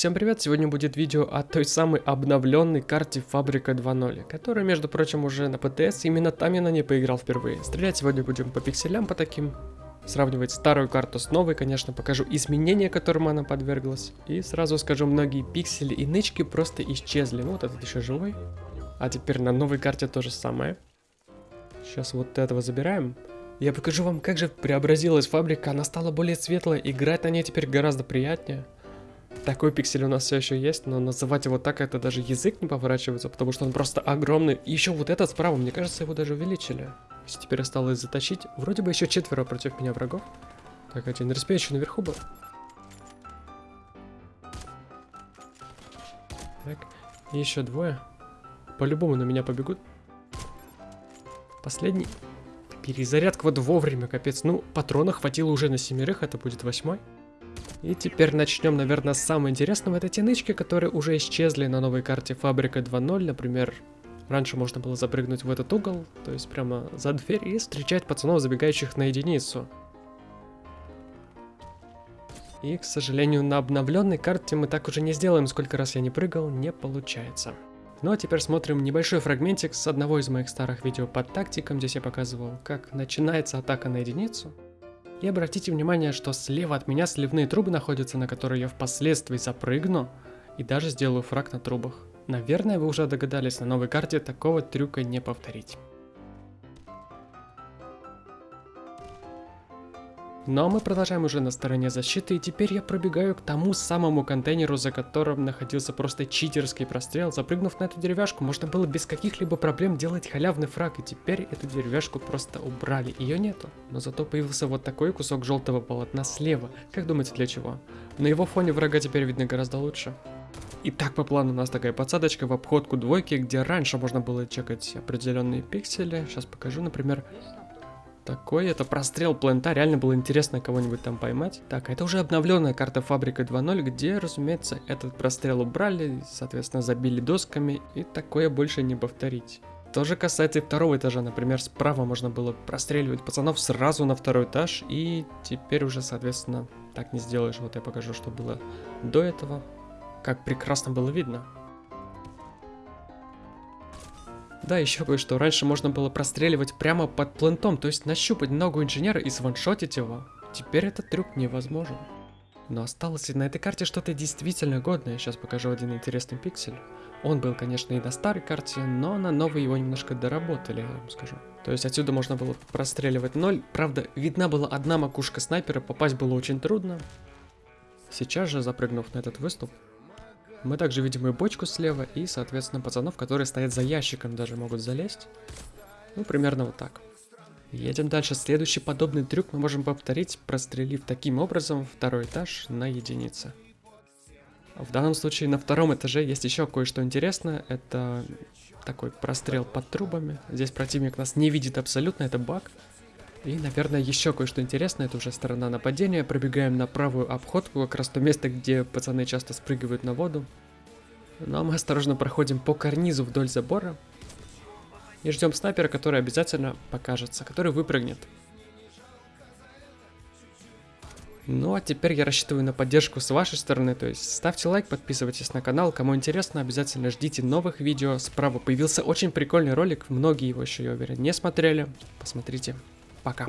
Всем привет! Сегодня будет видео о той самой обновленной карте Фабрика 2.0, которая, между прочим, уже на ПТС, именно там я на ней поиграл впервые. Стрелять сегодня будем по пикселям, по таким, сравнивать старую карту с новой, конечно, покажу изменения, которым она подверглась, и сразу скажу, многие пиксели и нычки просто исчезли. Ну вот этот еще живой, а теперь на новой карте то же самое. Сейчас вот этого забираем. Я покажу вам, как же преобразилась фабрика, она стала более светлая, играть на ней теперь гораздо приятнее. Такой пиксель у нас все еще есть, но называть его так, это даже язык не поворачивается, потому что он просто огромный. И еще вот этот справа, мне кажется, его даже увеличили. Если теперь осталось затащить. Вроде бы еще четверо против меня врагов. Так, один респе еще наверху был. Так, и еще двое. По-любому на меня побегут. Последний. Перезарядка вот вовремя, капец. Ну, патрона хватило уже на семерых, это будет восьмой. И теперь начнем, наверное, с самого интересного. Это те нычки, которые уже исчезли на новой карте Фабрика 2.0. Например, раньше можно было запрыгнуть в этот угол, то есть прямо за дверь, и встречать пацанов, забегающих на единицу. И, к сожалению, на обновленной карте мы так уже не сделаем, сколько раз я не прыгал, не получается. Ну а теперь смотрим небольшой фрагментик с одного из моих старых видео под тактиком. Здесь я показывал, как начинается атака на единицу. И обратите внимание, что слева от меня сливные трубы находятся, на которые я впоследствии запрыгну и даже сделаю фраг на трубах. Наверное, вы уже догадались, на новой карте такого трюка не повторить. Но мы продолжаем уже на стороне защиты, и теперь я пробегаю к тому самому контейнеру, за которым находился просто читерский прострел. Запрыгнув на эту деревяшку, можно было без каких-либо проблем делать халявный фраг, и теперь эту деревяшку просто убрали, ее нету. Но зато появился вот такой кусок желтого полотна слева. Как думаете, для чего? На его фоне врага теперь видно гораздо лучше. Итак, по плану у нас такая подсадочка в обходку двойки, где раньше можно было чекать определенные пиксели. Сейчас покажу, например, такой. Это прострел плента, реально было интересно кого-нибудь там поймать. Так, это уже обновленная карта Фабрика 2.0, где, разумеется, этот прострел убрали, соответственно, забили досками, и такое больше не повторить. То же касается и второго этажа, например, справа можно было простреливать пацанов сразу на второй этаж, и теперь уже, соответственно, так не сделаешь. Вот я покажу, что было до этого, как прекрасно было видно. Да, еще кое-что. Раньше можно было простреливать прямо под плентом, то есть нащупать ногу инженера и сваншотить его. Теперь этот трюк невозможен. Но осталось ли на этой карте что-то действительно годное. Сейчас покажу один интересный пиксель. Он был, конечно, и на старой карте, но на новой его немножко доработали, я вам скажу. То есть отсюда можно было простреливать ноль. Правда, видна была одна макушка снайпера, попасть было очень трудно. Сейчас же, запрыгнув на этот выступ, мы также видим и бочку слева, и, соответственно, пацанов, которые стоят за ящиком, даже могут залезть. Ну, примерно вот так. Едем дальше. Следующий подобный трюк мы можем повторить, прострелив таким образом второй этаж на единице. В данном случае на втором этаже есть еще кое-что интересное. Это такой прострел под трубами. Здесь противник нас не видит абсолютно, это баг. И, наверное, еще кое-что интересное, это уже сторона нападения. Пробегаем на правую обходку, как раз то место, где пацаны часто спрыгивают на воду. Ну а мы осторожно проходим по карнизу вдоль забора. И ждем снайпера, который обязательно покажется, который выпрыгнет. Ну а теперь я рассчитываю на поддержку с вашей стороны, то есть ставьте лайк, подписывайтесь на канал, кому интересно, обязательно ждите новых видео. Справа появился очень прикольный ролик, многие его еще, я уверен, не смотрели, посмотрите. Пока.